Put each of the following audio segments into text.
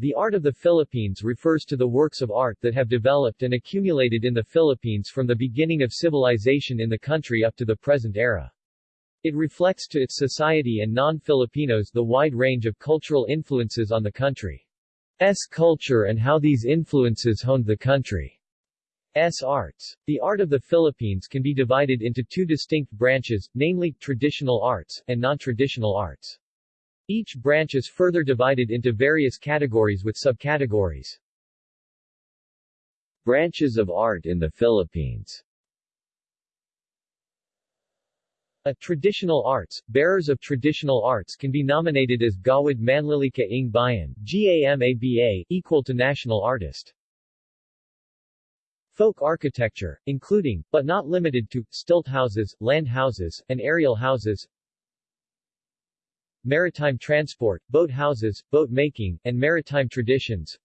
The art of the Philippines refers to the works of art that have developed and accumulated in the Philippines from the beginning of civilization in the country up to the present era. It reflects to its society and non-Filipinos the wide range of cultural influences on the country's culture and how these influences honed the country's arts. The art of the Philippines can be divided into two distinct branches, namely, traditional arts, and non-traditional arts. Each branch is further divided into various categories with subcategories. Branches of art in the Philippines A traditional arts, bearers of traditional arts can be nominated as Gawad Manlilikha ng Bayan GAMABA, equal to national artist. Folk architecture, including, but not limited to, stilt houses, land houses, and aerial houses, maritime transport, boat houses, boat making, and maritime traditions.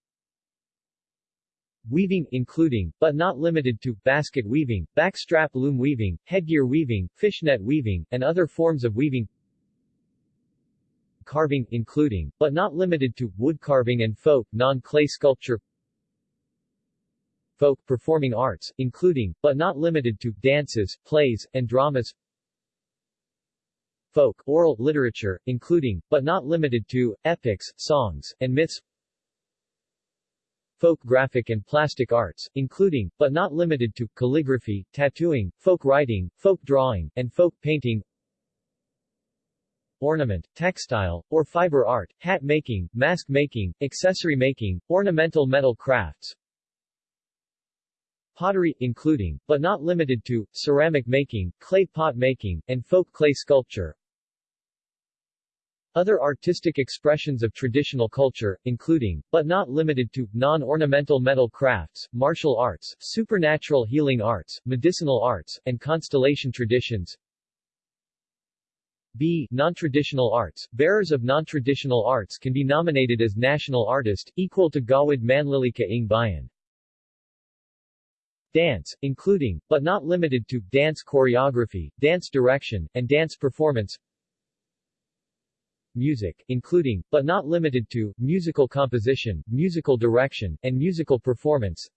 Weaving, including, but not limited to, basket weaving, backstrap loom weaving, headgear weaving, fishnet weaving, and other forms of weaving. Carving, including, but not limited to, wood carving and folk, non-clay sculpture. Folk performing arts, including, but not limited to, dances, plays, and dramas folk, oral literature, including, but not limited to, epics, songs, and myths. Folk graphic and plastic arts, including, but not limited to, calligraphy, tattooing, folk writing, folk drawing, and folk painting. Ornament, textile, or fiber art, hat making, mask making, accessory making, ornamental metal crafts, pottery, including, but not limited to, ceramic making, clay pot making, and folk clay sculpture, other artistic expressions of traditional culture, including, but not limited to, non-ornamental metal crafts, martial arts, supernatural healing arts, medicinal arts, and constellation traditions. B. Non-traditional arts. Bearers of non-traditional arts can be nominated as national artist, equal to Gawad Manlilikha ng Bayan. Dance, including, but not limited to, dance choreography, dance direction, and dance performance music, including, but not limited to, musical composition, musical direction, and musical performance.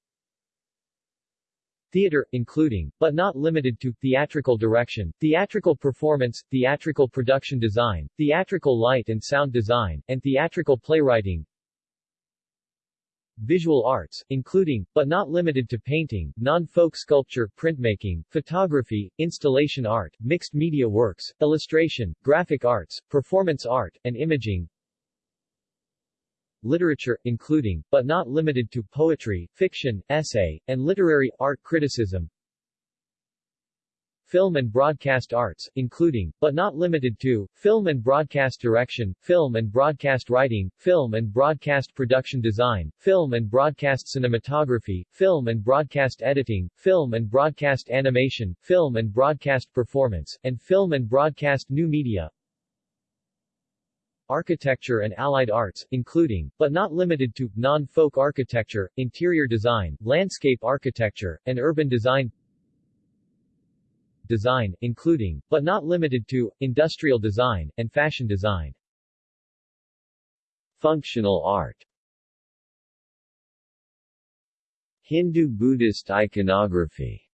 Theater, including, but not limited to, theatrical direction, theatrical performance, theatrical production design, theatrical light and sound design, and theatrical playwriting visual arts, including, but not limited to painting, non-folk sculpture, printmaking, photography, installation art, mixed media works, illustration, graphic arts, performance art, and imaging, literature, including, but not limited to, poetry, fiction, essay, and literary, art criticism, film and broadcast arts, including, but not limited to, film and broadcast direction, film and broadcast writing, film and broadcast production design, film and broadcast cinematography, film and broadcast editing, film and broadcast animation, film and broadcast performance, and film and broadcast new media, architecture and allied arts, including, but not limited to, non-folk architecture, interior design, landscape architecture, and urban design design, including, but not limited to, industrial design, and fashion design. Functional art Hindu-Buddhist iconography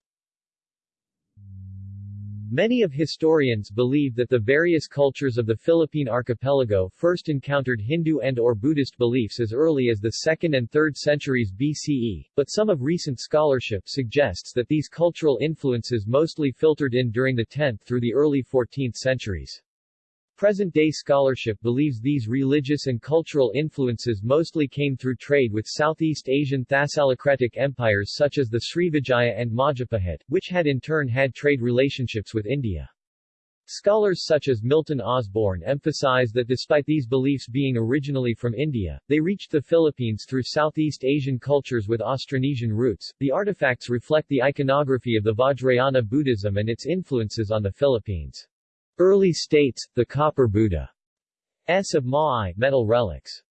Many of historians believe that the various cultures of the Philippine archipelago first encountered Hindu and or Buddhist beliefs as early as the 2nd and 3rd centuries BCE, but some of recent scholarship suggests that these cultural influences mostly filtered in during the 10th through the early 14th centuries. Present-day scholarship believes these religious and cultural influences mostly came through trade with Southeast Asian Thalassocratic empires such as the Srivijaya and Majapahit, which had in turn had trade relationships with India. Scholars such as Milton Osborne emphasize that despite these beliefs being originally from India, they reached the Philippines through Southeast Asian cultures with Austronesian roots. The artifacts reflect the iconography of the Vajrayana Buddhism and its influences on the Philippines. Early states, the copper Buddha S of Maay metal relics.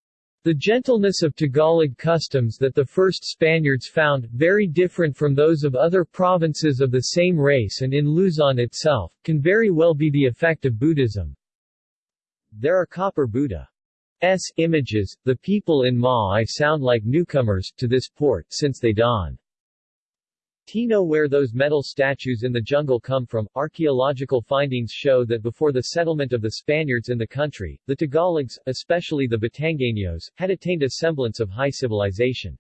The gentleness of Tagalog customs that the first Spaniards found, very different from those of other provinces of the same race and in Luzon itself, can very well be the effect of Buddhism. There are copper Buddha S images, the people in Ma'i sound like newcomers to this port since they dawn. Tino where those metal statues in the jungle come from, archaeological findings show that before the settlement of the Spaniards in the country, the Tagalogs, especially the Batangueños, had attained a semblance of high civilization.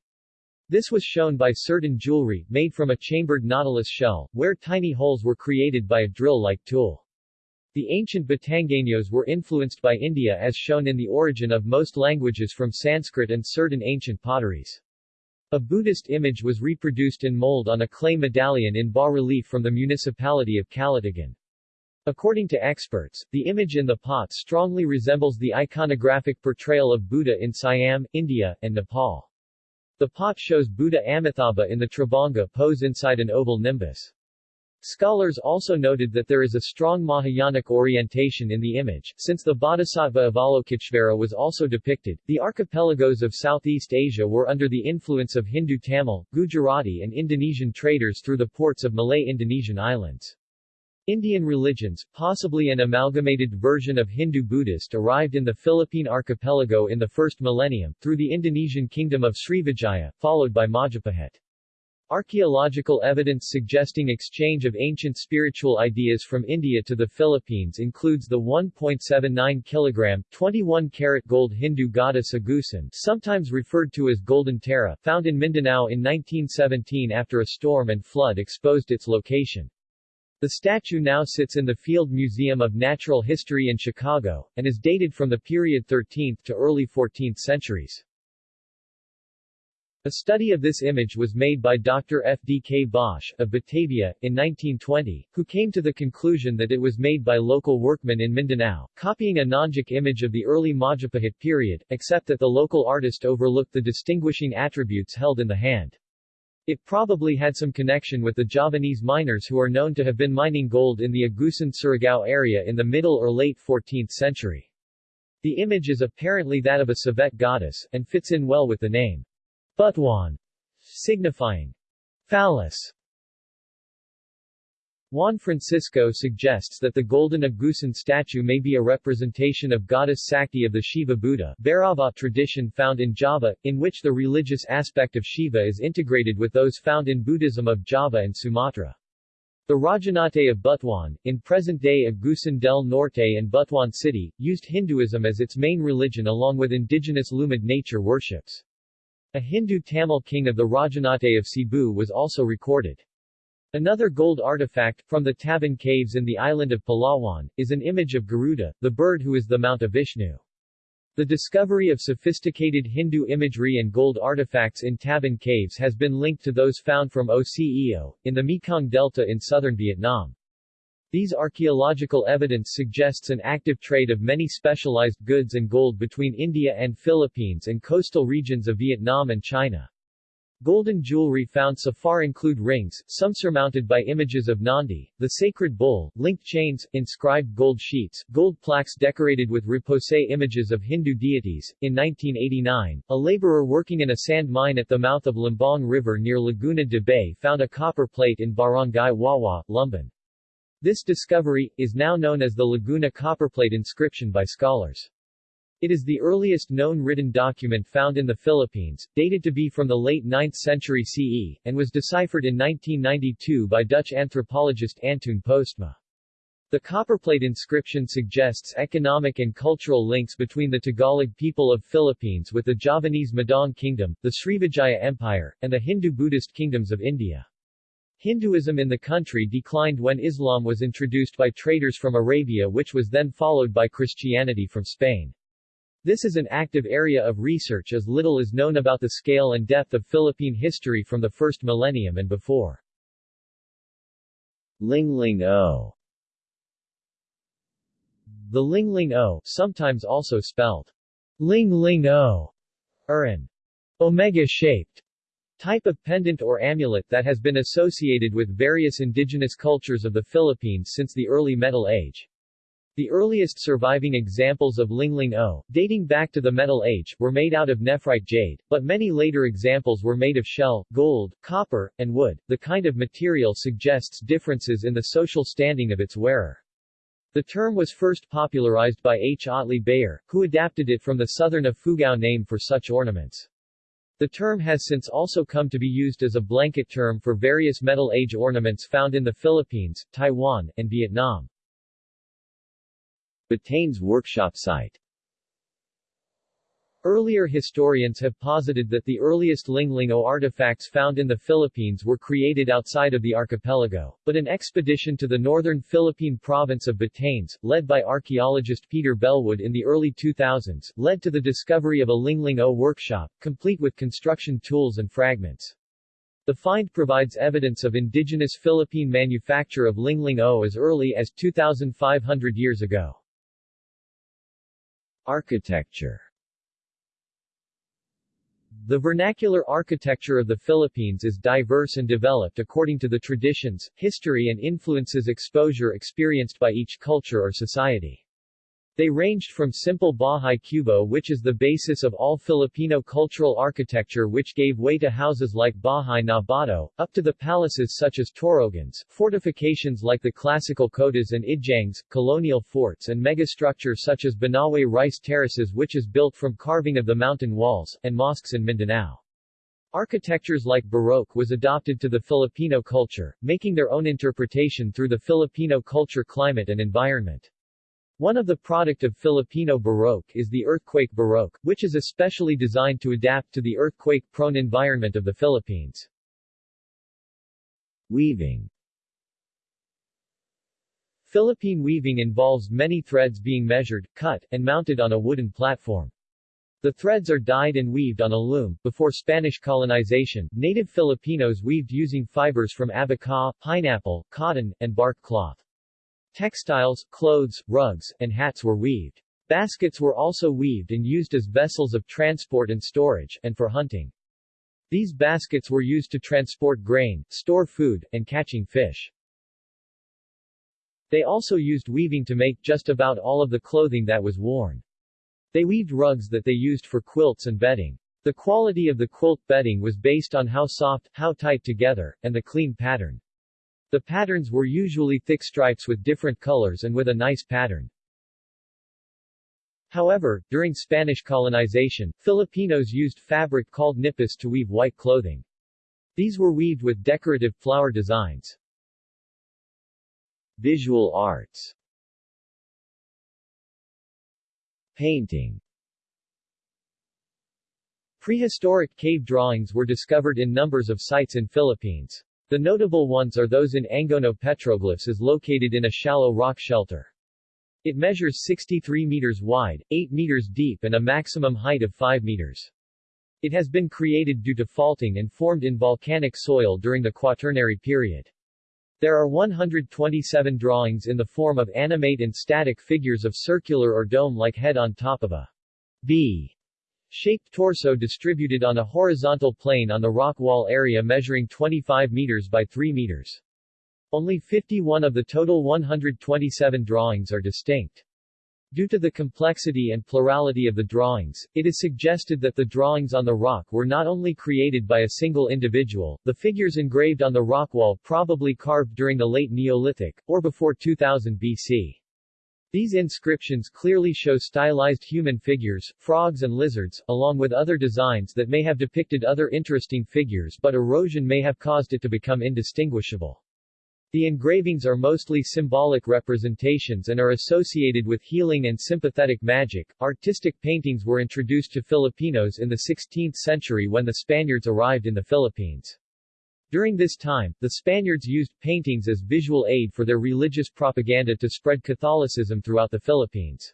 This was shown by certain jewelry, made from a chambered nautilus shell, where tiny holes were created by a drill-like tool. The ancient Batangueños were influenced by India as shown in the origin of most languages from Sanskrit and certain ancient potteries. A Buddhist image was reproduced in mold on a clay medallion in bas-relief from the municipality of Calatagan. According to experts, the image in the pot strongly resembles the iconographic portrayal of Buddha in Siam, India, and Nepal. The pot shows Buddha Amitabha in the Tribhanga pose inside an oval nimbus. Scholars also noted that there is a strong Mahayanic orientation in the image, since the Bodhisattva Avalokiteshvara was also depicted. The archipelagos of Southeast Asia were under the influence of Hindu Tamil, Gujarati and Indonesian traders through the ports of Malay Indonesian islands. Indian religions, possibly an amalgamated version of Hindu-Buddhist arrived in the Philippine archipelago in the first millennium, through the Indonesian kingdom of Srivijaya, followed by Majapahit. Archaeological evidence suggesting exchange of ancient spiritual ideas from India to the Philippines includes the 1.79 kg, 21-karat gold Hindu goddess Agusan sometimes referred to as Golden Tara, found in Mindanao in 1917 after a storm and flood exposed its location. The statue now sits in the Field Museum of Natural History in Chicago, and is dated from the period 13th to early 14th centuries. A study of this image was made by Dr. F. D. K. Bosch, of Batavia, in 1920, who came to the conclusion that it was made by local workmen in Mindanao, copying a Nonjic image of the early Majapahit period, except that the local artist overlooked the distinguishing attributes held in the hand. It probably had some connection with the Javanese miners who are known to have been mining gold in the Agusan Surigao area in the middle or late 14th century. The image is apparently that of a Sivaite goddess, and fits in well with the name. Butuan, signifying phallus. Juan Francisco suggests that the golden Agusan statue may be a representation of goddess Sakti of the Shiva Buddha Bhairava tradition found in Java, in which the religious aspect of Shiva is integrated with those found in Buddhism of Java and Sumatra. The Rajanate of Butuan, in present-day Agusan del Norte and Butuan City, used Hinduism as its main religion along with indigenous Lumad nature worships. A Hindu Tamil king of the Rajanate of Cebu was also recorded. Another gold artifact, from the Tabon caves in the island of Palawan, is an image of Garuda, the bird who is the mount of Vishnu. The discovery of sophisticated Hindu imagery and gold artifacts in Tabon caves has been linked to those found from Oc Eo, in the Mekong Delta in southern Vietnam. These archaeological evidence suggests an active trade of many specialized goods and gold between India and Philippines and coastal regions of Vietnam and China. Golden jewelry found so far include rings, some surmounted by images of Nandi, the sacred bull, linked chains, inscribed gold sheets, gold plaques decorated with repoussé images of Hindu deities. In 1989, a laborer working in a sand mine at the mouth of Lumbang River near Laguna de Bay found a copper plate in Barangay Wawa, Lumban. This discovery, is now known as the Laguna copperplate inscription by scholars. It is the earliest known written document found in the Philippines, dated to be from the late 9th century CE, and was deciphered in 1992 by Dutch anthropologist Antoon Postma. The copperplate inscription suggests economic and cultural links between the Tagalog people of Philippines with the Javanese Medang Kingdom, the Srivijaya Empire, and the Hindu-Buddhist kingdoms of India. Hinduism in the country declined when Islam was introduced by traders from Arabia which was then followed by Christianity from Spain. This is an active area of research as little is known about the scale and depth of Philippine history from the first millennium and before. Lingling O The Lingling O, sometimes also spelled Ling Ling O, are an omega-shaped Type of pendant or amulet that has been associated with various indigenous cultures of the Philippines since the early Metal Age. The earliest surviving examples of Lingling O, dating back to the Metal Age, were made out of nephrite jade, but many later examples were made of shell, gold, copper, and wood. The kind of material suggests differences in the social standing of its wearer. The term was first popularized by H. Otley Beyer, who adapted it from the southern Ifugao name for such ornaments. The term has since also come to be used as a blanket term for various Metal Age ornaments found in the Philippines, Taiwan, and Vietnam. Batanes workshop site Earlier historians have posited that the earliest Linglingo artifacts found in the Philippines were created outside of the archipelago, but an expedition to the northern Philippine province of Batanes, led by archaeologist Peter Bellwood in the early 2000s, led to the discovery of a Linglingo workshop, complete with construction tools and fragments. The find provides evidence of indigenous Philippine manufacture of Linglingo as early as 2,500 years ago. Architecture the vernacular architecture of the Philippines is diverse and developed according to the traditions, history and influences exposure experienced by each culture or society. They ranged from simple Bahay Kubo which is the basis of all Filipino cultural architecture which gave way to houses like Bahay na Bato, up to the palaces such as Torogans, fortifications like the classical kotas and idjangs, colonial forts and megastructures such as Banawe rice terraces which is built from carving of the mountain walls, and mosques in Mindanao. Architectures like Baroque was adopted to the Filipino culture, making their own interpretation through the Filipino culture climate and environment. One of the product of Filipino Baroque is the earthquake Baroque, which is especially designed to adapt to the earthquake-prone environment of the Philippines. Weaving Philippine weaving involves many threads being measured, cut, and mounted on a wooden platform. The threads are dyed and weaved on a loom. Before Spanish colonization, native Filipinos weaved using fibers from abaca, pineapple, cotton, and bark cloth. Textiles, clothes, rugs, and hats were weaved. Baskets were also weaved and used as vessels of transport and storage, and for hunting. These baskets were used to transport grain, store food, and catching fish. They also used weaving to make just about all of the clothing that was worn. They weaved rugs that they used for quilts and bedding. The quality of the quilt bedding was based on how soft, how tight together, and the clean pattern. The patterns were usually thick stripes with different colors and with a nice pattern. However, during Spanish colonization, Filipinos used fabric called nipis to weave white clothing. These were weaved with decorative flower designs. Visual arts Painting Prehistoric cave drawings were discovered in numbers of sites in Philippines. The notable ones are those in Angono Petroglyphs is located in a shallow rock shelter. It measures 63 meters wide, 8 meters deep and a maximum height of 5 meters. It has been created due to faulting and formed in volcanic soil during the Quaternary period. There are 127 drawings in the form of animate and static figures of circular or dome-like head on top of a B shaped torso distributed on a horizontal plane on the rock wall area measuring 25 meters by 3 meters. Only 51 of the total 127 drawings are distinct. Due to the complexity and plurality of the drawings, it is suggested that the drawings on the rock were not only created by a single individual, the figures engraved on the rock wall probably carved during the late Neolithic, or before 2000 BC. These inscriptions clearly show stylized human figures, frogs and lizards, along with other designs that may have depicted other interesting figures but erosion may have caused it to become indistinguishable. The engravings are mostly symbolic representations and are associated with healing and sympathetic magic. Artistic paintings were introduced to Filipinos in the 16th century when the Spaniards arrived in the Philippines. During this time, the Spaniards used paintings as visual aid for their religious propaganda to spread Catholicism throughout the Philippines.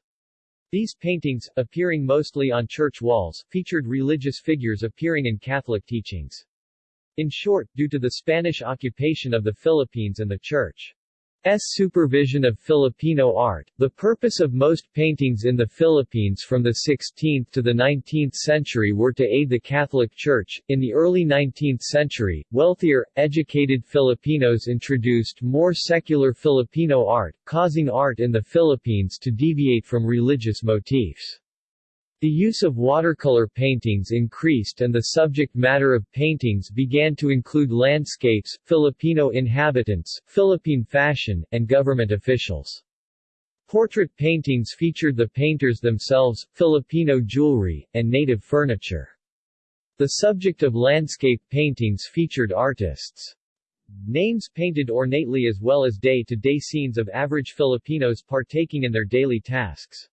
These paintings, appearing mostly on church walls, featured religious figures appearing in Catholic teachings. In short, due to the Spanish occupation of the Philippines and the Church. Supervision of Filipino art. The purpose of most paintings in the Philippines from the 16th to the 19th century were to aid the Catholic Church. In the early 19th century, wealthier, educated Filipinos introduced more secular Filipino art, causing art in the Philippines to deviate from religious motifs. The use of watercolor paintings increased and the subject matter of paintings began to include landscapes, Filipino inhabitants, Philippine fashion, and government officials. Portrait paintings featured the painters themselves, Filipino jewelry, and native furniture. The subject of landscape paintings featured artists' names painted ornately as well as day-to-day -day scenes of average Filipinos partaking in their daily tasks.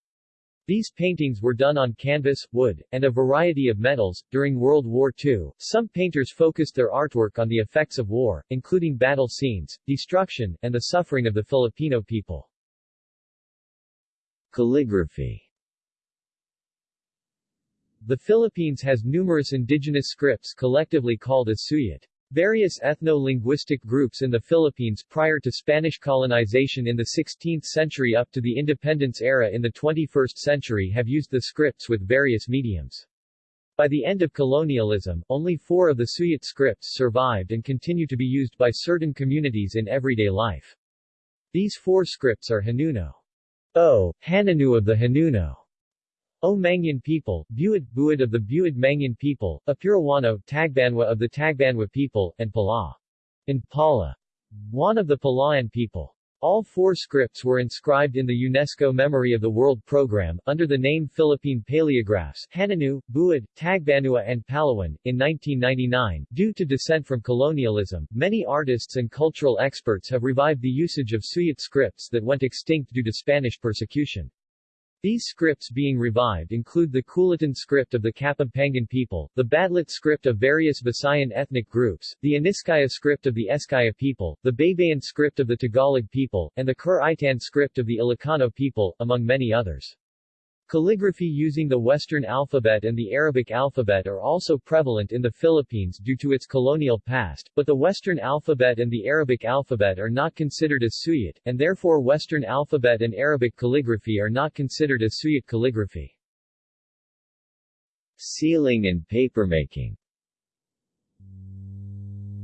These paintings were done on canvas, wood, and a variety of metals. During World War II, some painters focused their artwork on the effects of war, including battle scenes, destruction, and the suffering of the Filipino people. Calligraphy The Philippines has numerous indigenous scripts collectively called as suyat. Various ethno-linguistic groups in the Philippines prior to Spanish colonization in the 16th century up to the independence era in the 21st century have used the scripts with various mediums. By the end of colonialism, only four of the Suyat scripts survived and continue to be used by certain communities in everyday life. These four scripts are Hanuno. O. Hananu of the Hanuno. O Mangyan people, Buid Buid of the Buid Mangyan people, Apurawano Tagbanwa of the Tagbanwa people, and Pala. And Pala. One of the Palayan people. All four scripts were inscribed in the UNESCO Memory of the World Program, under the name Philippine Paleographs Hananu, Buid, Tagbanwa and Palawan. In 1999, due to dissent from colonialism, many artists and cultural experts have revived the usage of Suyat scripts that went extinct due to Spanish persecution. These scripts being revived include the Kulitan script of the Kapampangan people, the Badlit script of various Visayan ethnic groups, the Aniskaya script of the Eskaya people, the Baybayin script of the Tagalog people, and the Kur-Itan script of the Ilocano people, among many others. Calligraphy using the Western alphabet and the Arabic alphabet are also prevalent in the Philippines due to its colonial past, but the Western alphabet and the Arabic alphabet are not considered as Suyat, and therefore Western alphabet and Arabic calligraphy are not considered as Suyat calligraphy. Sealing and papermaking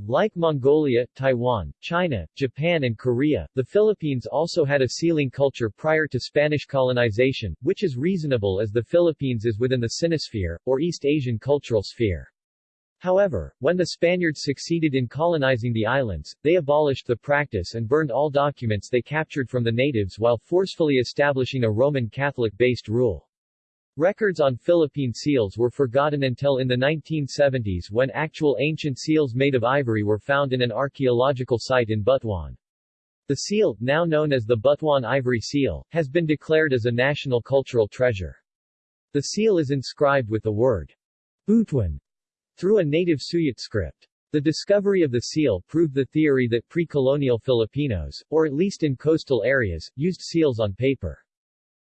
like Mongolia, Taiwan, China, Japan and Korea, the Philippines also had a sealing culture prior to Spanish colonization, which is reasonable as the Philippines is within the Sinosphere, or East Asian cultural sphere. However, when the Spaniards succeeded in colonizing the islands, they abolished the practice and burned all documents they captured from the natives while forcefully establishing a Roman Catholic-based rule. Records on Philippine seals were forgotten until in the 1970s when actual ancient seals made of ivory were found in an archaeological site in Butuan. The seal, now known as the Butuan ivory seal, has been declared as a national cultural treasure. The seal is inscribed with the word Butuan through a native Suyat script. The discovery of the seal proved the theory that pre-colonial Filipinos, or at least in coastal areas, used seals on paper.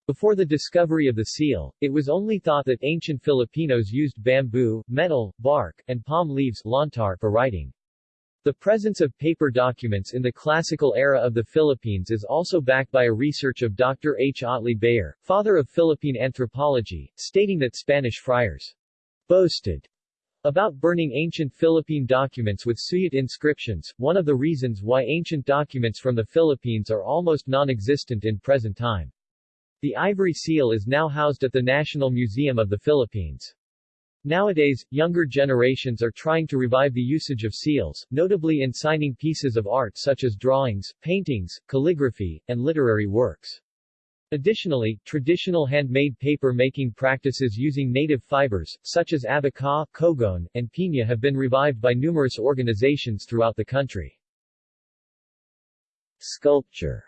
Before the discovery of the seal, it was only thought that ancient Filipinos used bamboo, metal, bark, and palm leaves lontar for writing. The presence of paper documents in the classical era of the Philippines is also backed by a research of Dr. H. Otley Beyer, father of Philippine anthropology, stating that Spanish friars boasted about burning ancient Philippine documents with Suyat inscriptions, one of the reasons why ancient documents from the Philippines are almost non-existent in present time. The ivory seal is now housed at the National Museum of the Philippines. Nowadays, younger generations are trying to revive the usage of seals, notably in signing pieces of art such as drawings, paintings, calligraphy, and literary works. Additionally, traditional handmade paper making practices using native fibers, such as abaca, cogon, and piña have been revived by numerous organizations throughout the country. Sculpture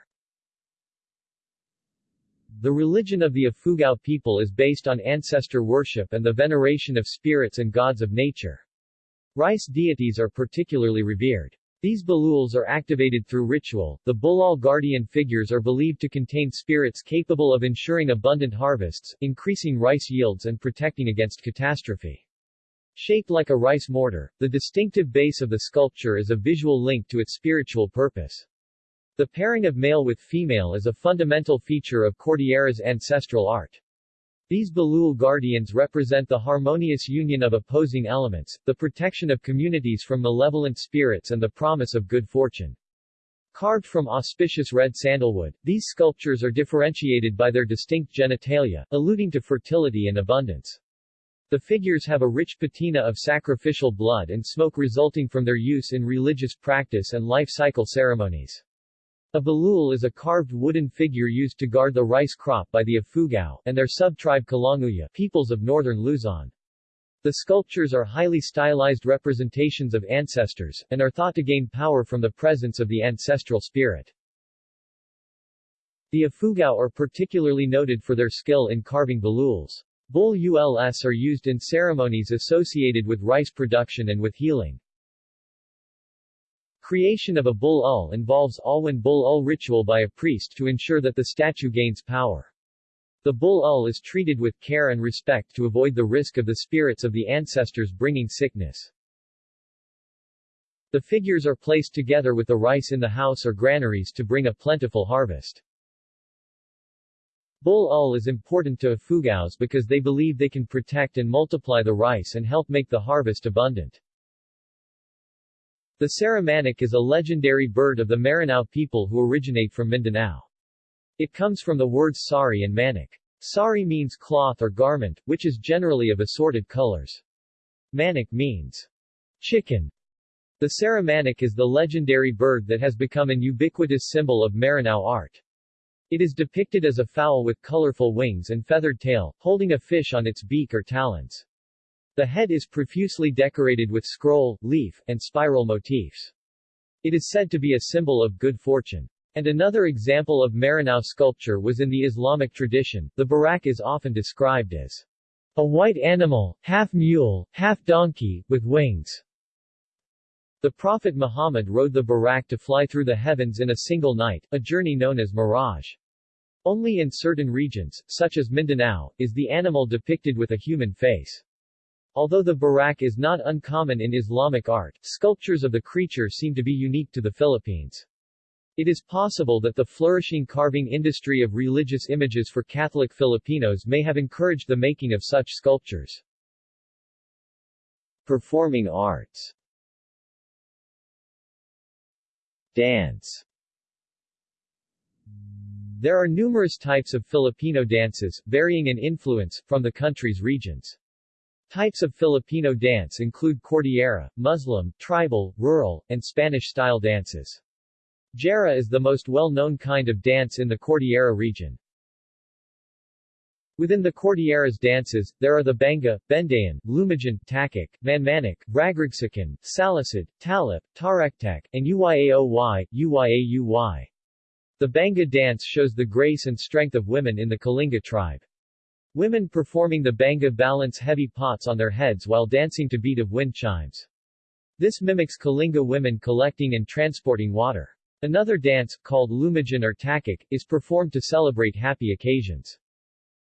the religion of the Ifugao people is based on ancestor worship and the veneration of spirits and gods of nature. Rice deities are particularly revered. These bululs are activated through ritual. The bulul guardian figures are believed to contain spirits capable of ensuring abundant harvests, increasing rice yields and protecting against catastrophe. Shaped like a rice mortar, the distinctive base of the sculpture is a visual link to its spiritual purpose. The pairing of male with female is a fundamental feature of Cordillera's ancestral art. These Bulul guardians represent the harmonious union of opposing elements, the protection of communities from malevolent spirits and the promise of good fortune. Carved from auspicious red sandalwood, these sculptures are differentiated by their distinct genitalia, alluding to fertility and abundance. The figures have a rich patina of sacrificial blood and smoke resulting from their use in religious practice and life cycle ceremonies. A bulul is a carved wooden figure used to guard the rice crop by the Ifugao, and their sub-tribe Kalanguya peoples of northern Luzon. The sculptures are highly stylized representations of ancestors, and are thought to gain power from the presence of the ancestral spirit. The Ifugao are particularly noted for their skill in carving bululs. Bul uls are used in ceremonies associated with rice production and with healing. Creation of a bulul involves Alwan bulul ritual by a priest to ensure that the statue gains power. The bulul is treated with care and respect to avoid the risk of the spirits of the ancestors bringing sickness. The figures are placed together with the rice in the house or granaries to bring a plentiful harvest. Bulul is important to Ifugaos because they believe they can protect and multiply the rice and help make the harvest abundant. The Sarimanok is a legendary bird of the Maranao people who originate from Mindanao. It comes from the words sari and manok. Sari means cloth or garment, which is generally of assorted colors. Manok means chicken. The Sarimanok is the legendary bird that has become an ubiquitous symbol of Maranao art. It is depicted as a fowl with colorful wings and feathered tail, holding a fish on its beak or talons. The head is profusely decorated with scroll, leaf, and spiral motifs. It is said to be a symbol of good fortune. And another example of Maranao sculpture was in the Islamic tradition. The buraq is often described as a white animal, half mule, half donkey, with wings. The Prophet Muhammad rode the buraq to fly through the heavens in a single night, a journey known as Miraj. Only in certain regions, such as Mindanao, is the animal depicted with a human face. Although the buraq is not uncommon in Islamic art, sculptures of the creature seem to be unique to the Philippines. It is possible that the flourishing carving industry of religious images for Catholic Filipinos may have encouraged the making of such sculptures. Performing arts Dance There are numerous types of Filipino dances, varying in influence, from the country's regions. Types of Filipino dance include Cordillera, Muslim, tribal, rural, and Spanish-style dances. Jara is the most well-known kind of dance in the Cordillera region. Within the Cordillera's dances, there are the Banga, Bendayan, Lumajan, Takik, Manmanik, Ragragsakan, Salisid, Talip, Tarektak, and Uyaoy, Uyaauy. The Banga dance shows the grace and strength of women in the Kalinga tribe. Women performing the banga balance heavy pots on their heads while dancing to beat of wind chimes. This mimics Kalinga women collecting and transporting water. Another dance, called Lumajan or Takik, is performed to celebrate happy occasions.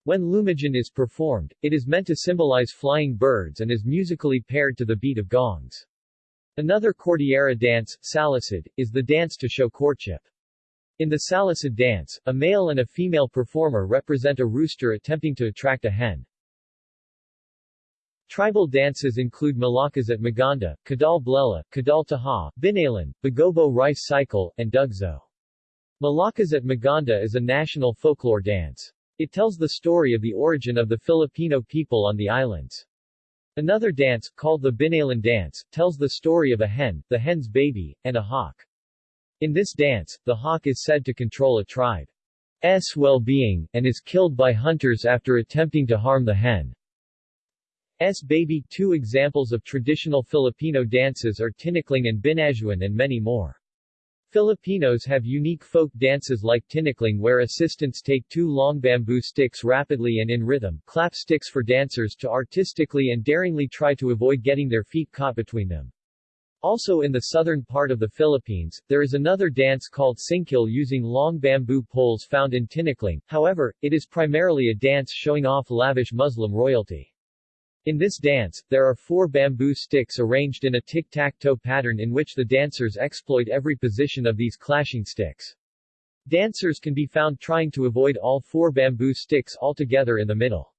When Lumajan is performed, it is meant to symbolize flying birds and is musically paired to the beat of gongs. Another Cordillera dance, Salisid, is the dance to show courtship. In the Salisid dance, a male and a female performer represent a rooster attempting to attract a hen. Tribal dances include Malakas at Maganda, Kadal Blela, Kadal Taha, Binalan, Bagobo Rice Cycle, and Dugzo. Malakas at Maganda is a national folklore dance. It tells the story of the origin of the Filipino people on the islands. Another dance, called the Binalan dance, tells the story of a hen, the hen's baby, and a hawk. In this dance, the hawk is said to control a tribe's well-being, and is killed by hunters after attempting to harm the hen's baby. Two examples of traditional Filipino dances are tinikling and binajuan and many more. Filipinos have unique folk dances like tinikling where assistants take two long bamboo sticks rapidly and in rhythm, clap sticks for dancers to artistically and daringly try to avoid getting their feet caught between them. Also in the southern part of the Philippines, there is another dance called singkil using long bamboo poles found in Tinikling, however, it is primarily a dance showing off lavish Muslim royalty. In this dance, there are four bamboo sticks arranged in a tic-tac-toe pattern in which the dancers exploit every position of these clashing sticks. Dancers can be found trying to avoid all four bamboo sticks altogether in the middle.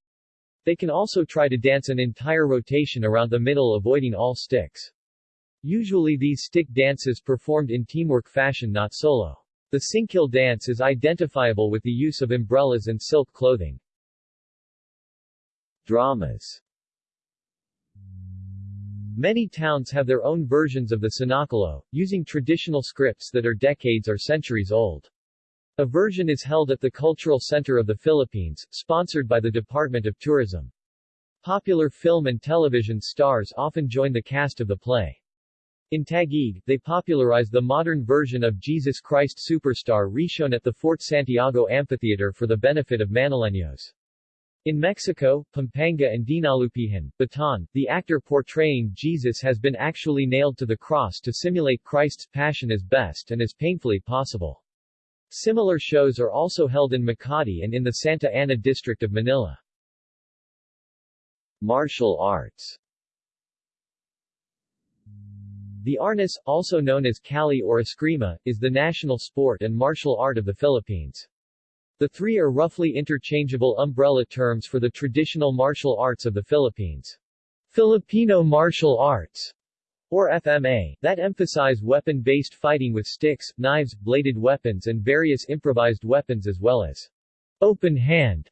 They can also try to dance an entire rotation around the middle avoiding all sticks. Usually these stick dances performed in teamwork fashion not solo. The Singkil dance is identifiable with the use of umbrellas and silk clothing. Dramas Many towns have their own versions of the Senakulo, using traditional scripts that are decades or centuries old. A version is held at the Cultural Center of the Philippines, sponsored by the Department of Tourism. Popular film and television stars often join the cast of the play. In Taguig, they popularized the modern version of Jesus Christ Superstar reshown at the Fort Santiago Amphitheater for the benefit of Manileños. In Mexico, Pampanga and Dinalupihan, Bataan, the actor portraying Jesus has been actually nailed to the cross to simulate Christ's passion as best and as painfully possible. Similar shows are also held in Makati and in the Santa Ana district of Manila. Martial arts The arnis, also known as Kali or Eskrima, is the national sport and martial art of the Philippines. The three are roughly interchangeable umbrella terms for the traditional martial arts of the Philippines. Filipino martial arts, or FMA, that emphasize weapon-based fighting with sticks, knives, bladed weapons and various improvised weapons as well as open hand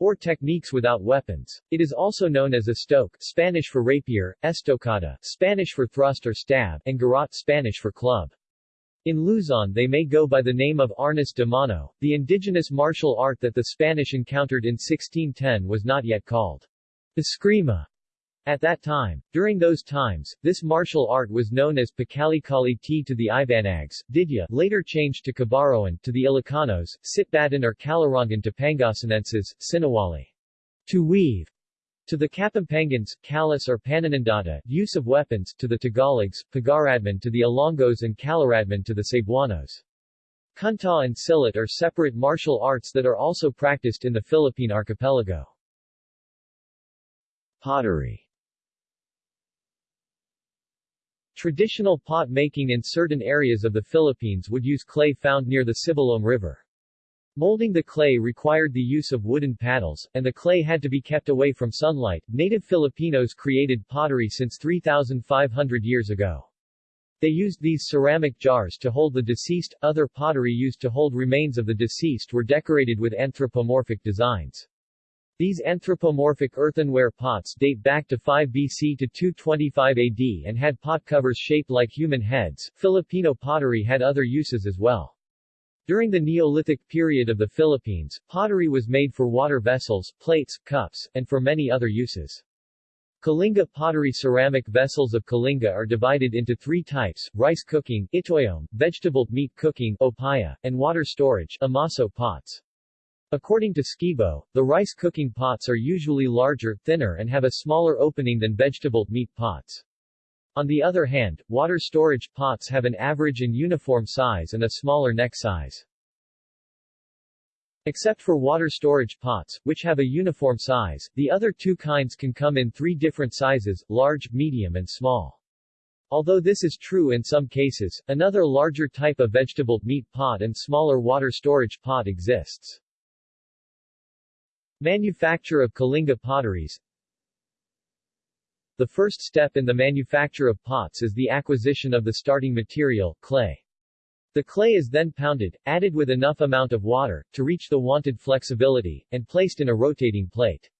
or techniques without weapons. It is also known as estoque Spanish for rapier, estocada Spanish for thrust or stab, and garrote Spanish for club. In Luzon they may go by the name of arnis de mano. The indigenous martial art that the Spanish encountered in 1610 was not yet called eskrima at that time, during those times, this martial art was known as Pakalikali T to the Ibanags, Didya later changed to Kabaroan to the Ilocanos, Sitbatan or Calorongan to Pangasinenses, Sinawali. To weave. To the Kapampangans, Kalis or Pananandata, use of weapons, to the Tagalogs, Pagaradman to the Ilonggos and Kalaradman to the Cebuanos. Kunta and Silat are separate martial arts that are also practiced in the Philippine archipelago. Pottery Traditional pot making in certain areas of the Philippines would use clay found near the Sibalom River. Molding the clay required the use of wooden paddles, and the clay had to be kept away from sunlight. Native Filipinos created pottery since 3,500 years ago. They used these ceramic jars to hold the deceased. Other pottery used to hold remains of the deceased were decorated with anthropomorphic designs. These anthropomorphic earthenware pots date back to 5 BC to 225 AD and had pot covers shaped like human heads. Filipino pottery had other uses as well. During the Neolithic period of the Philippines, pottery was made for water vessels, plates, cups, and for many other uses. Kalinga pottery ceramic vessels of Kalinga are divided into three types, rice cooking, itoyom, vegetable meat cooking, opaya, and water storage, amaso pots. According to Skibo, the rice cooking pots are usually larger, thinner and have a smaller opening than vegetable meat pots. On the other hand, water storage pots have an average and uniform size and a smaller neck size. Except for water storage pots, which have a uniform size, the other two kinds can come in three different sizes, large, medium and small. Although this is true in some cases, another larger type of vegetable meat pot and smaller water storage pot exists. Manufacture of Kalinga potteries The first step in the manufacture of pots is the acquisition of the starting material, clay. The clay is then pounded, added with enough amount of water, to reach the wanted flexibility, and placed in a rotating plate.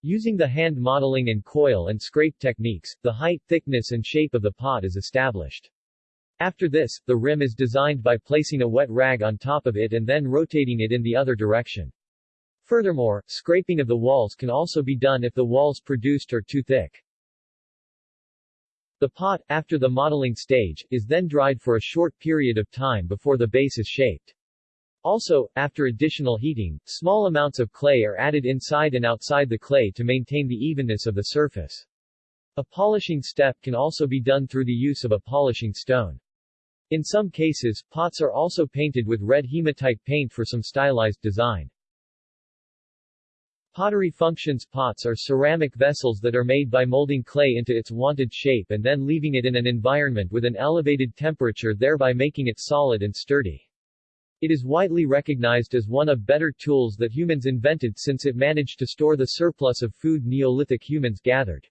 Using the hand modeling and coil and scrape techniques, the height, thickness and shape of the pot is established. After this, the rim is designed by placing a wet rag on top of it and then rotating it in the other direction. Furthermore, scraping of the walls can also be done if the walls produced are too thick. The pot, after the modeling stage, is then dried for a short period of time before the base is shaped. Also, after additional heating, small amounts of clay are added inside and outside the clay to maintain the evenness of the surface. A polishing step can also be done through the use of a polishing stone. In some cases, pots are also painted with red hematite paint for some stylized design. Pottery functions pots are ceramic vessels that are made by molding clay into its wanted shape and then leaving it in an environment with an elevated temperature thereby making it solid and sturdy. It is widely recognized as one of better tools that humans invented since it managed to store the surplus of food Neolithic humans gathered.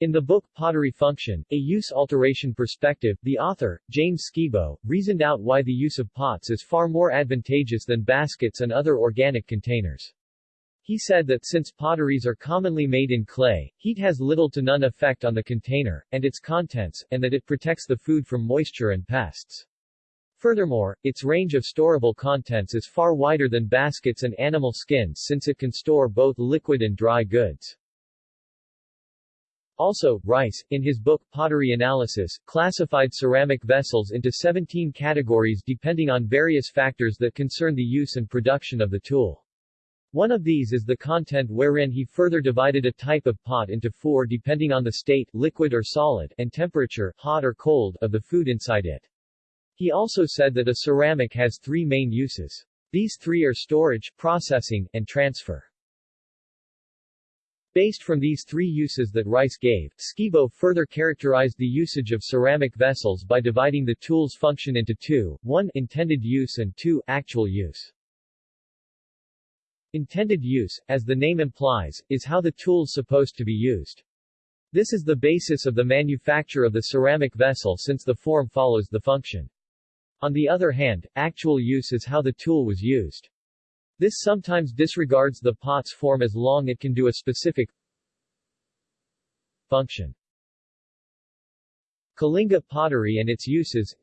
In the book Pottery Function, A Use-Alteration Perspective, the author, James Skibo, reasoned out why the use of pots is far more advantageous than baskets and other organic containers. He said that since potteries are commonly made in clay, heat has little to none effect on the container, and its contents, and that it protects the food from moisture and pests. Furthermore, its range of storable contents is far wider than baskets and animal skins since it can store both liquid and dry goods. Also, Rice, in his book Pottery Analysis, classified ceramic vessels into 17 categories depending on various factors that concern the use and production of the tool. One of these is the content wherein he further divided a type of pot into four depending on the state, liquid or solid, and temperature, hot or cold, of the food inside it. He also said that a ceramic has three main uses. These three are storage, processing, and transfer. Based from these three uses that Rice gave, Skibo further characterized the usage of ceramic vessels by dividing the tool's function into two, 1 intended use and 2 actual use. Intended use, as the name implies, is how the tool's supposed to be used. This is the basis of the manufacture of the ceramic vessel since the form follows the function. On the other hand, actual use is how the tool was used. This sometimes disregards the pot's form as long it can do a specific function. Kalinga pottery and its uses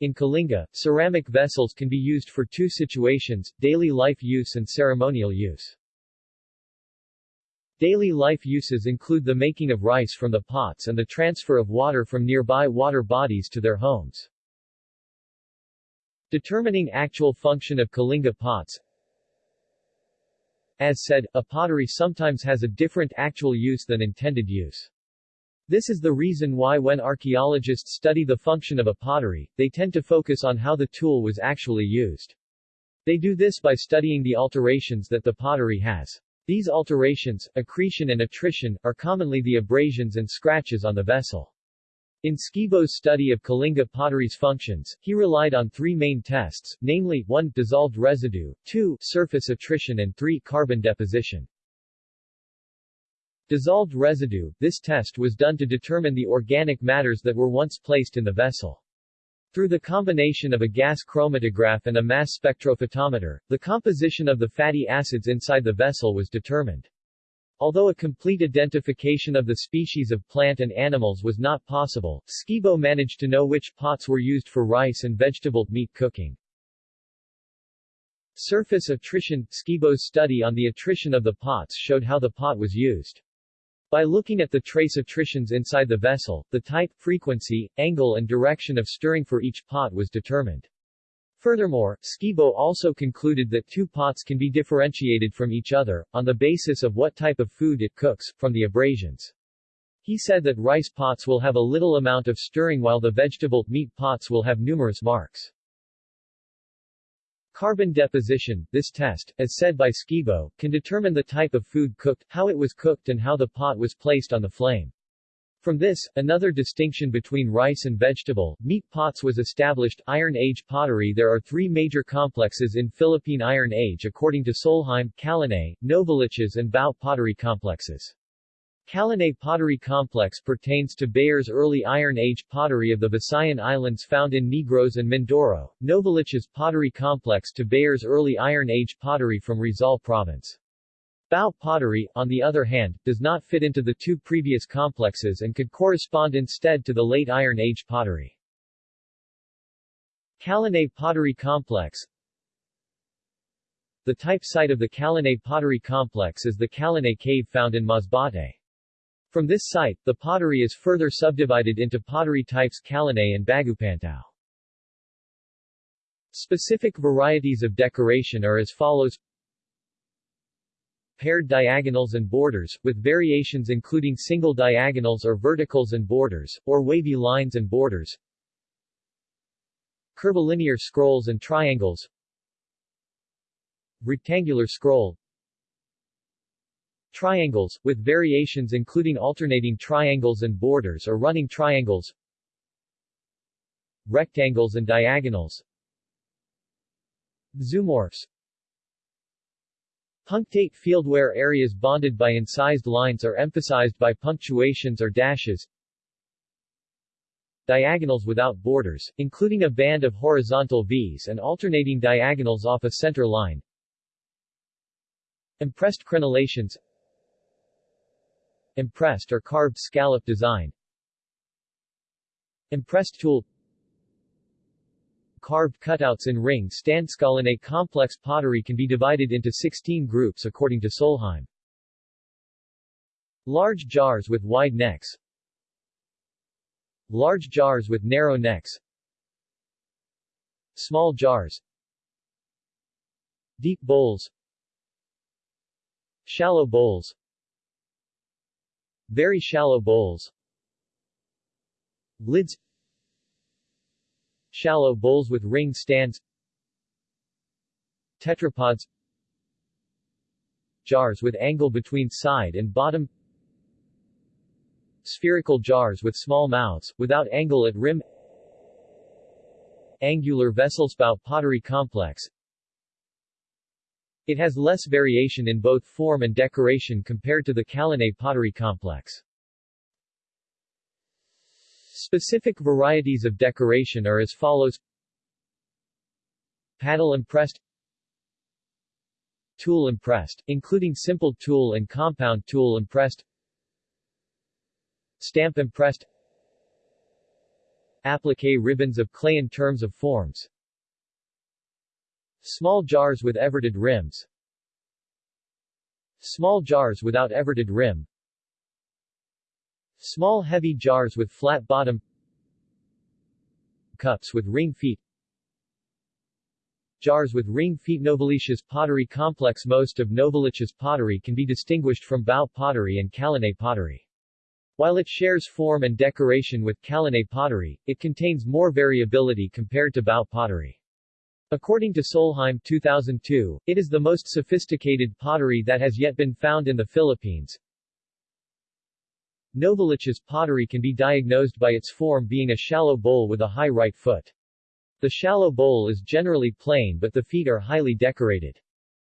In Kalinga, ceramic vessels can be used for two situations, daily life use and ceremonial use. Daily life uses include the making of rice from the pots and the transfer of water from nearby water bodies to their homes. Determining actual function of Kalinga pots As said, a pottery sometimes has a different actual use than intended use. This is the reason why when archaeologists study the function of a pottery, they tend to focus on how the tool was actually used. They do this by studying the alterations that the pottery has. These alterations, accretion and attrition, are commonly the abrasions and scratches on the vessel. In Skibo's study of Kalinga pottery's functions, he relied on three main tests, namely, 1. dissolved residue, 2. surface attrition and 3. carbon deposition. Dissolved residue, this test was done to determine the organic matters that were once placed in the vessel. Through the combination of a gas chromatograph and a mass spectrophotometer, the composition of the fatty acids inside the vessel was determined. Although a complete identification of the species of plant and animals was not possible, Skibo managed to know which pots were used for rice and vegetable meat cooking. Surface attrition Skibo's study on the attrition of the pots showed how the pot was used. By looking at the trace attritions inside the vessel, the type, frequency, angle and direction of stirring for each pot was determined. Furthermore, Skibo also concluded that two pots can be differentiated from each other, on the basis of what type of food it cooks, from the abrasions. He said that rice pots will have a little amount of stirring while the vegetable, meat pots will have numerous marks. Carbon deposition, this test, as said by Skibo, can determine the type of food cooked, how it was cooked and how the pot was placed on the flame. From this, another distinction between rice and vegetable, meat pots was established. Iron Age pottery There are three major complexes in Philippine Iron Age according to Solheim, Kalanay, Novaliches and Bao pottery complexes. Kalanay pottery complex pertains to Beyer's early Iron Age pottery of the Visayan Islands found in Negros and Mindoro, Novaliches pottery complex to Beyer's early Iron Age pottery from Rizal province. Bao pottery, on the other hand, does not fit into the two previous complexes and could correspond instead to the late Iron Age pottery. Kalanay pottery complex The type site of the Kalanay pottery complex is the Kalanay cave found in Masbate. From this site, the pottery is further subdivided into pottery types Kalanay and Bagupantao. Specific varieties of decoration are as follows paired diagonals and borders, with variations including single diagonals or verticals and borders, or wavy lines and borders. Curvilinear scrolls and triangles. Rectangular scroll. Triangles, with variations including alternating triangles and borders or running triangles. Rectangles and diagonals. Zoomorphs Punctate field where areas bonded by incised lines are emphasized by punctuations or dashes. Diagonals without borders, including a band of horizontal V's and alternating diagonals off a center line. Impressed crenellations Impressed or carved scallop design Impressed tool Carved cutouts in ring standscalene complex pottery can be divided into 16 groups according to Solheim. Large jars with wide necks. Large jars with narrow necks. Small jars. Deep bowls. Shallow bowls. Very shallow bowls. Lids Shallow bowls with ring stands Tetrapods Jars with angle between side and bottom Spherical jars with small mouths, without angle at rim Angular vesselspout pottery complex It has less variation in both form and decoration compared to the Kalanay pottery complex. Specific varieties of decoration are as follows. Paddle impressed Tool impressed, including simple tool and compound tool impressed Stamp impressed Applique ribbons of clay in terms of forms. Small jars with everted rims. Small jars without everted rim Small heavy jars with flat bottom Cups with ring feet Jars with ring feet Novaliches pottery complex Most of Novaliches pottery can be distinguished from Bao pottery and Kalanay pottery. While it shares form and decoration with Kalanay pottery, it contains more variability compared to Bao pottery. According to Solheim 2002, it is the most sophisticated pottery that has yet been found in the Philippines. Novaliches pottery can be diagnosed by its form being a shallow bowl with a high right foot. The shallow bowl is generally plain but the feet are highly decorated.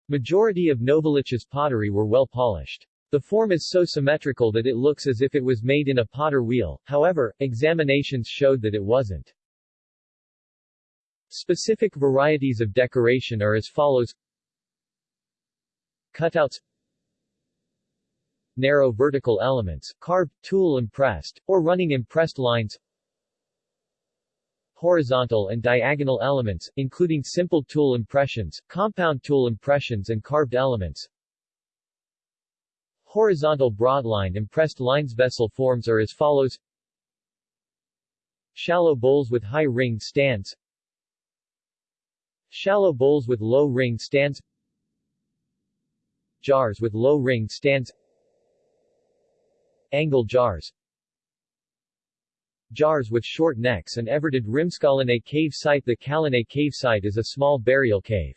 Majority of Novaliches pottery were well polished. The form is so symmetrical that it looks as if it was made in a potter wheel, however, examinations showed that it wasn't. Specific varieties of decoration are as follows Cutouts narrow vertical elements, carved, tool impressed, or running impressed lines horizontal and diagonal elements, including simple tool impressions, compound tool impressions and carved elements. Horizontal broadline impressed lines vessel forms are as follows. Shallow bowls with high ring stands. Shallow bowls with low ring stands. Jars with low ring stands Angle jars. Jars with short necks and everted rimscalene cave site. The Kalanay cave site is a small burial cave.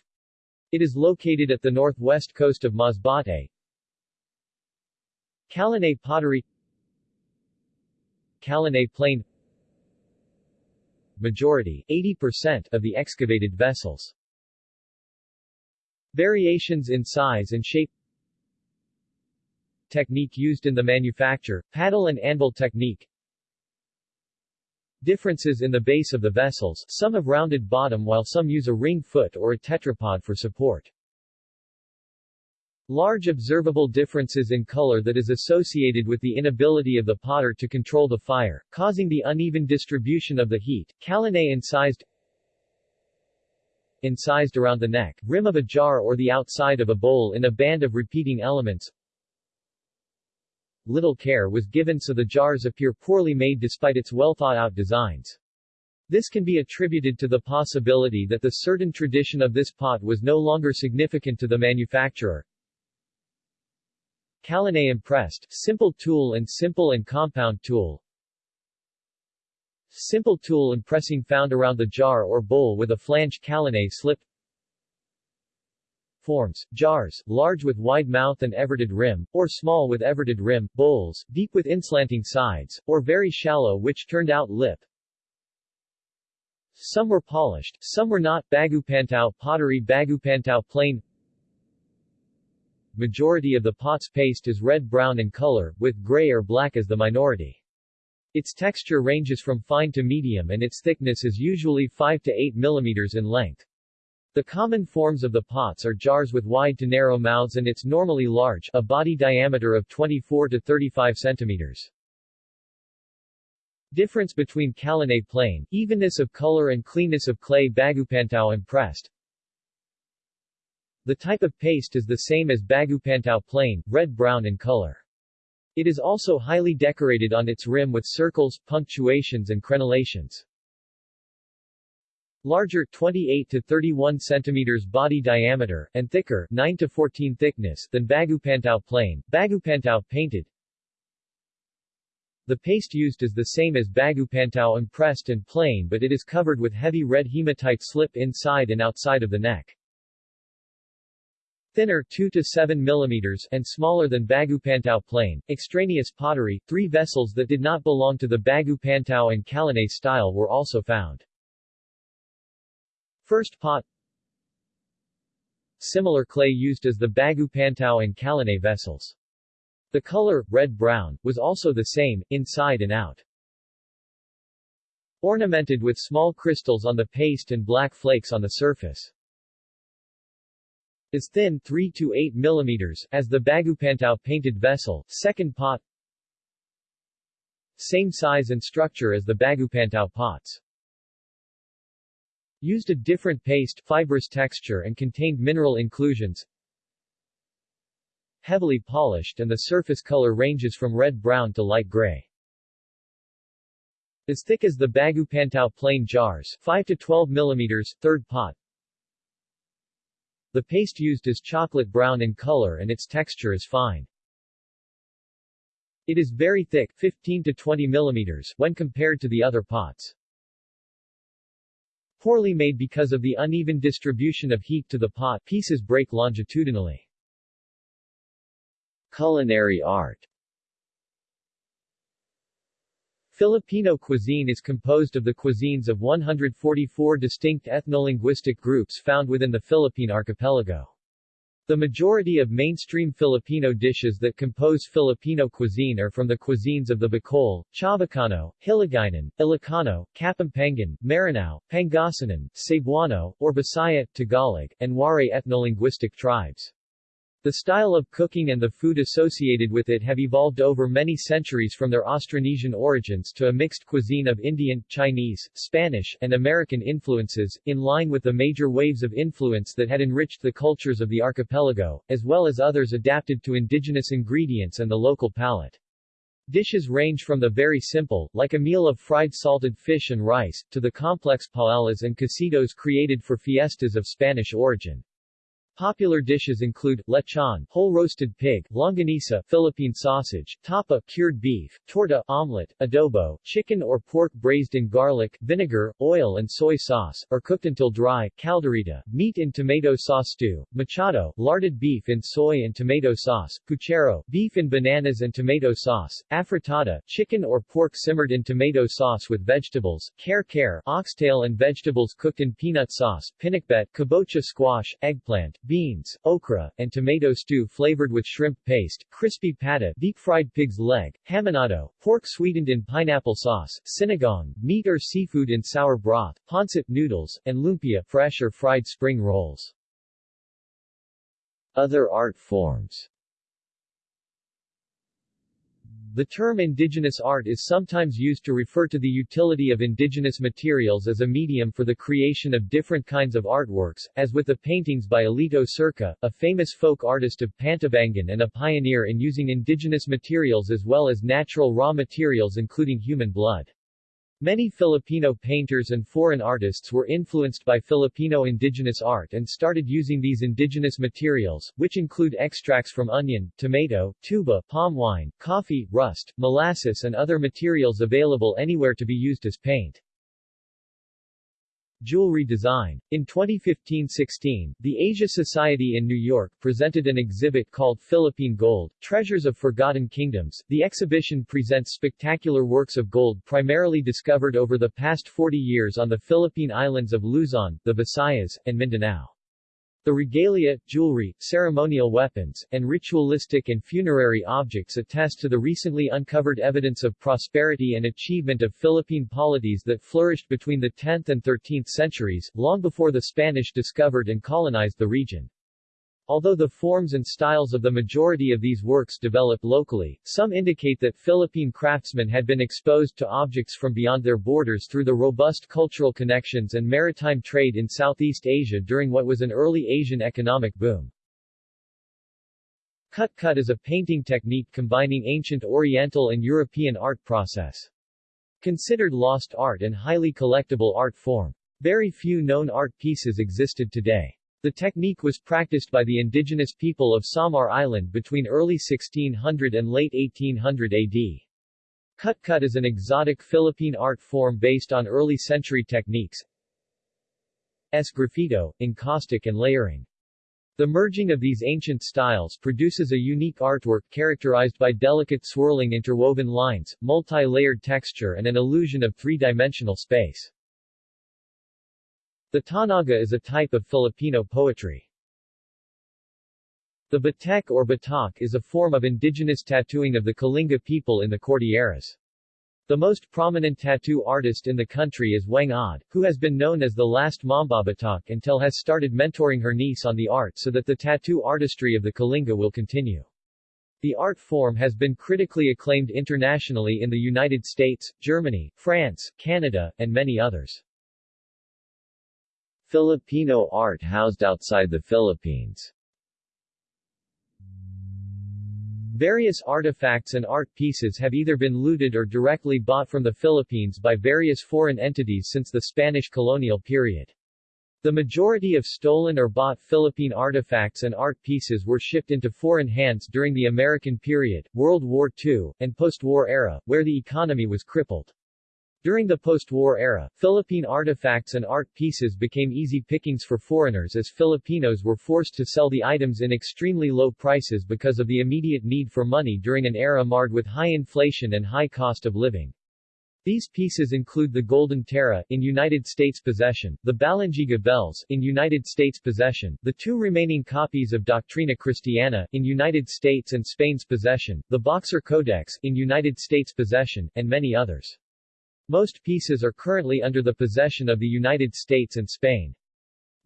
It is located at the northwest coast of Masbate. Kalanay pottery. Kalanay plain. Majority 80% of the excavated vessels. Variations in size and shape Technique used in the manufacture, paddle and anvil technique Differences in the base of the vessels, some have rounded bottom while some use a ring foot or a tetrapod for support. Large observable differences in color that is associated with the inability of the potter to control the fire, causing the uneven distribution of the heat. Kalanay incised Incised around the neck, rim of a jar or the outside of a bowl in a band of repeating elements little care was given so the jars appear poorly made despite its well-thought-out designs. This can be attributed to the possibility that the certain tradition of this pot was no longer significant to the manufacturer. Kalanay impressed, simple tool and simple and compound tool. Simple tool impressing found around the jar or bowl with a flange Kalanay slip forms, jars, large with wide mouth and everted rim, or small with everted rim, bowls, deep with inslanting sides, or very shallow which turned out lip. Some were polished, some were not. Bagupantao pottery Bagupantao plain Majority of the pot's paste is red-brown in color, with gray or black as the minority. Its texture ranges from fine to medium and its thickness is usually 5 to 8 mm in length. The common forms of the pots are jars with wide to narrow mouths and it's normally large, a body diameter of 24 to 35 centimeters. Difference between Kalanay plain, evenness of color and cleanness of clay Bagupantao impressed. The type of paste is the same as Bagupantao plain, red-brown in color. It is also highly decorated on its rim with circles, punctuations and crenellations. Larger 28 to 31 centimeters body diameter, and thicker 9 to 14 thickness than Bagupantao plain, Bagupantao painted. The paste used is the same as Bagupantao impressed and plain but it is covered with heavy red hematite slip inside and outside of the neck. Thinner 2 to 7 mm and smaller than Bagupantao plain, extraneous pottery, three vessels that did not belong to the Bagupantao and Kalanay style were also found. First pot Similar clay used as the Bagupantao and Kalanay vessels. The color, red-brown, was also the same, inside and out. Ornamented with small crystals on the paste and black flakes on the surface. Is thin 3 to 8 mm, as the Bagupantao painted vessel, second pot Same size and structure as the Bagupantao pots. Used a different paste, fibrous texture and contained mineral inclusions. Heavily polished and the surface color ranges from red-brown to light gray. As thick as the Bagupantao plain jars, 5 to 12 mm, third pot. The paste used is chocolate brown in color and its texture is fine. It is very thick 15 to 20 mm when compared to the other pots. Poorly made because of the uneven distribution of heat to the pot, pieces break longitudinally. Culinary art Filipino cuisine is composed of the cuisines of 144 distinct ethnolinguistic groups found within the Philippine archipelago. The majority of mainstream Filipino dishes that compose Filipino cuisine are from the cuisines of the Bicol, Chavacano, Hiligaynon, Ilocano, Kapampangan, Maranao, Pangasinan, Cebuano, or Bisaya, Tagalog, and Waray ethnolinguistic tribes. The style of cooking and the food associated with it have evolved over many centuries from their Austronesian origins to a mixed cuisine of Indian, Chinese, Spanish, and American influences, in line with the major waves of influence that had enriched the cultures of the archipelago, as well as others adapted to indigenous ingredients and the local palate. Dishes range from the very simple, like a meal of fried salted fish and rice, to the complex paellas and cocidos created for fiestas of Spanish origin. Popular dishes include lechon, whole roasted pig, longanisa, Philippine sausage, tapa, cured beef, torta, omelet, adobo, chicken or pork braised in garlic, vinegar, oil and soy sauce, or cooked until dry, caldereta, meat in tomato sauce stew, mechado, larded beef in soy and tomato sauce, puchero, beef in bananas and tomato sauce, afritada, chicken or pork simmered in tomato sauce with vegetables, kare-kare, oxtail and vegetables cooked in peanut sauce, pinakbet, kabocha squash, eggplant, beans, okra, and tomato stew flavored with shrimp paste, crispy pata, deep-fried pig's leg, hamonado, pork sweetened in pineapple sauce, sinigang, meat or seafood in sour broth, pancit noodles, and lumpia, fresh or fried spring rolls. Other art forms the term indigenous art is sometimes used to refer to the utility of indigenous materials as a medium for the creation of different kinds of artworks, as with the paintings by Elito Circa, a famous folk artist of Pantabangan and a pioneer in using indigenous materials as well as natural raw materials including human blood. Many Filipino painters and foreign artists were influenced by Filipino indigenous art and started using these indigenous materials, which include extracts from onion, tomato, tuba, palm wine, coffee, rust, molasses and other materials available anywhere to be used as paint. Jewelry design. In 2015-16, the Asia Society in New York presented an exhibit called Philippine Gold, Treasures of Forgotten Kingdoms. The exhibition presents spectacular works of gold primarily discovered over the past 40 years on the Philippine islands of Luzon, the Visayas, and Mindanao. The regalia, jewelry, ceremonial weapons, and ritualistic and funerary objects attest to the recently uncovered evidence of prosperity and achievement of Philippine polities that flourished between the 10th and 13th centuries, long before the Spanish discovered and colonized the region. Although the forms and styles of the majority of these works developed locally, some indicate that Philippine craftsmen had been exposed to objects from beyond their borders through the robust cultural connections and maritime trade in Southeast Asia during what was an early Asian economic boom. Cut-cut is a painting technique combining ancient Oriental and European art process. Considered lost art and highly collectible art form. Very few known art pieces existed today. The technique was practiced by the indigenous people of Samar Island between early 1600 and late 1800 AD. Cut-cut is an exotic Philippine art form based on early century techniques sgraffito, encaustic and layering. The merging of these ancient styles produces a unique artwork characterized by delicate swirling interwoven lines, multi-layered texture and an illusion of three-dimensional space. The tanaga is a type of Filipino poetry. The batek or batak is a form of indigenous tattooing of the Kalinga people in the Cordilleras. The most prominent tattoo artist in the country is Whang-od, who has been known as the last Mambabatok until has started mentoring her niece on the art so that the tattoo artistry of the Kalinga will continue. The art form has been critically acclaimed internationally in the United States, Germany, France, Canada, and many others. Filipino art housed outside the Philippines Various artifacts and art pieces have either been looted or directly bought from the Philippines by various foreign entities since the Spanish colonial period. The majority of stolen or bought Philippine artifacts and art pieces were shipped into foreign hands during the American period, World War II, and post-war era, where the economy was crippled. During the post-war era, Philippine artifacts and art pieces became easy pickings for foreigners as Filipinos were forced to sell the items in extremely low prices because of the immediate need for money during an era marred with high inflation and high cost of living. These pieces include the Golden Tara, in United States possession, the Balangiga bells, in United States possession, the two remaining copies of Doctrina Christiana, in United States and Spain's possession, the Boxer Codex, in United States possession, and many others. Most pieces are currently under the possession of the United States and Spain.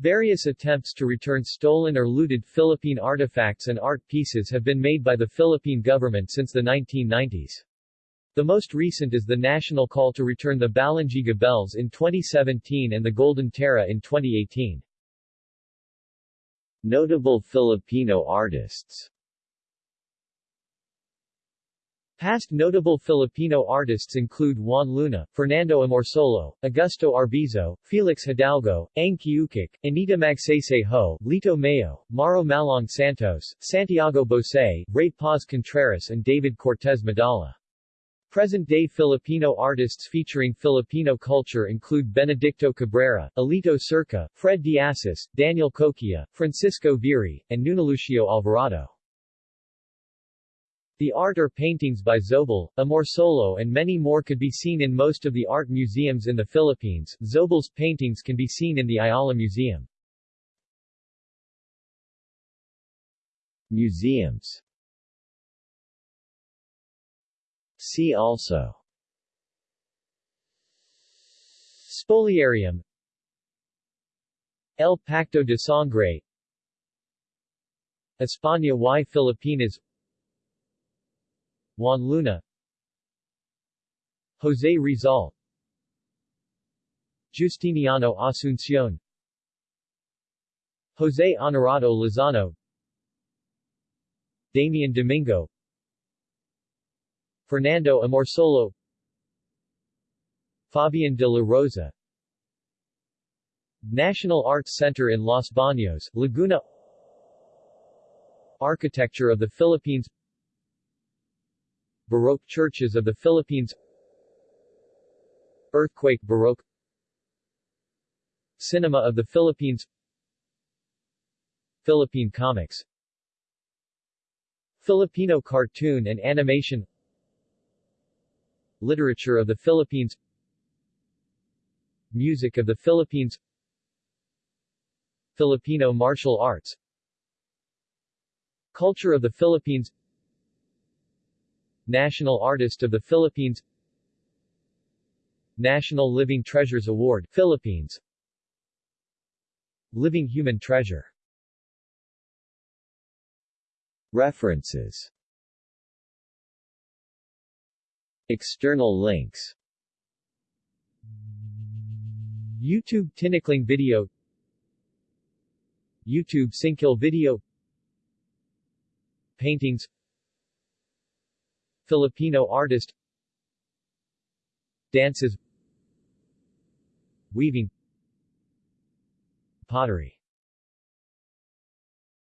Various attempts to return stolen or looted Philippine artifacts and art pieces have been made by the Philippine government since the 1990s. The most recent is the national call to return the Balangiga bells in 2017 and the Golden Tara in 2018. Notable Filipino artists Past notable Filipino artists include Juan Luna, Fernando Amorsolo, Augusto Arbizo, Felix Hidalgo, Ang Anita Magsaysay Ho, Lito Mayo, Mauro Malang Santos, Santiago Bose, Ray Paz Contreras and David Cortez Medalla. Present-day Filipino artists featuring Filipino culture include Benedicto Cabrera, Elito Circa, Fred Diasis, Daniel Coquilla, Francisco Viri, and Nunelucio Alvarado. The art or paintings by Zobel, Amorsolo and many more could be seen in most of the art museums in the Philippines. Zobel's paintings can be seen in the Ayala Museum. Museums. See also. Spoliarium. El Pacto de Sangre. España y Filipinas Juan Luna. Jose Rizal. Justiniano Asuncion Jose Honorato Lozano. Damian Domingo. Fernando Amorsolo. Fabian de la Rosa. National Arts Center in Los Baños, Laguna. Architecture of the Philippines Baroque churches of the Philippines. Earthquake Baroque. Cinema of the Philippines. Philippine comics. Filipino cartoon and animation. Literature of the Philippines. Music of the Philippines. Filipino martial arts. Culture of the Philippines National Artist of the Philippines. National Living Treasures Award Philippines. Living Human Treasure. References. External links. YouTube Tinikling video. YouTube Sinkil video. Paintings Filipino artist. Dances. Weaving. Pottery